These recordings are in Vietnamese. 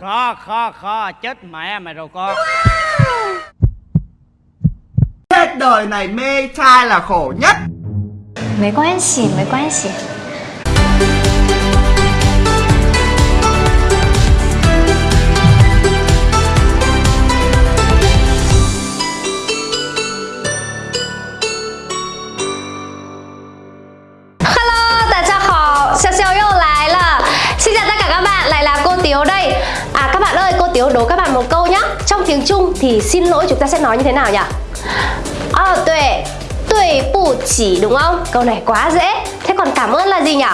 Khó khó khó chết mẹ mày rồi con. Hết đời này mê trai là khổ nhất. Mấy quan xỉ mấy quan xỉ. Trong tiếng Trung thì xin lỗi chúng ta sẽ nói như thế nào nhỉ? À, tuệ, tuệ bù chỉ đúng không? Câu này quá dễ. Thế còn cảm ơn là gì nhỉ?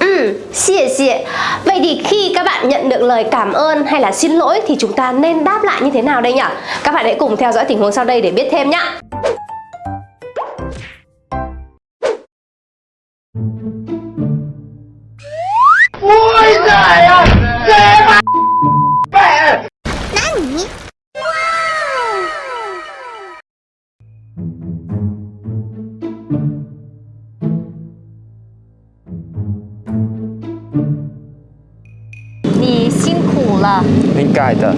Ừ, xie xie. Vậy thì khi các bạn nhận được lời cảm ơn hay là xin lỗi thì chúng ta nên đáp lại như thế nào đây nhỉ? Các bạn hãy cùng theo dõi tình huống sau đây để biết thêm nhá. 아. 그러니까 일단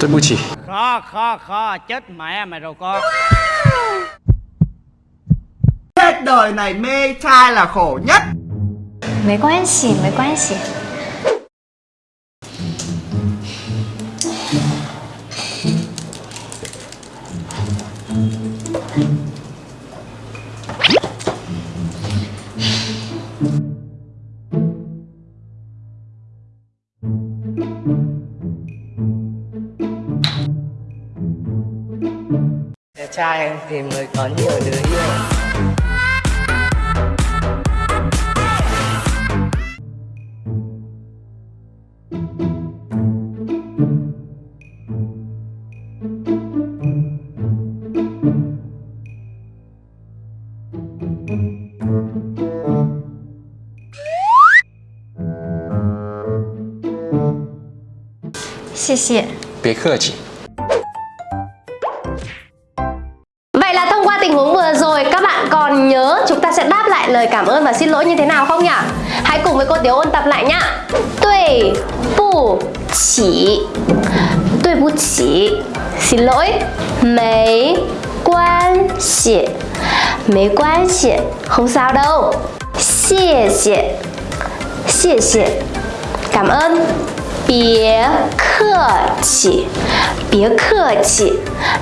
tôi mua chỉ. Khó khó khó chết mẹ mày rồi con. Hết đời này mê trai là khổ nhất. Mấy quan xỉ mấy quan xỉ Đẹp trai em tìm người có nhiều đứa yêu. xie. 别客气。 Vậy là thông qua tình huống vừa rồi các bạn còn nhớ chúng ta sẽ đáp lại lời cảm ơn và xin lỗi như thế nào không nhỉ? Hãy cùng với cô Tiếu ôn tập lại nhá. Tuệ bù chỉ Tuệ bù chỉ Xin lỗi Mấy quan xỉ Mấy quan xỉ Không sao đâu Xie xie Xie xie Cảm ơn Bía客气 Bía 客气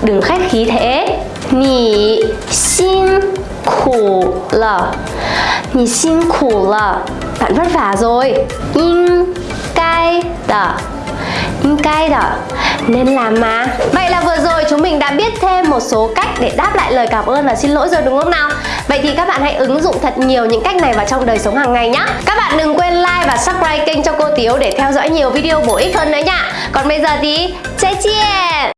Đừng khách khí thế Nì xin khủ lờ Nì xin khủ lờ Bạn vất vả rồi In cai đờ In cai đờ Nên làm mà Vậy là vừa rồi chúng mình đã biết thêm một số cách để đáp lại lời cảm ơn và xin lỗi rồi đúng không nào? Vậy thì các bạn hãy ứng dụng thật nhiều những cách này vào trong đời sống hàng ngày nhé Các bạn đừng quên like và subscribe kênh cho cô Tiếu để theo dõi nhiều video bổ ích hơn nữa nha. Còn bây giờ thì, 再见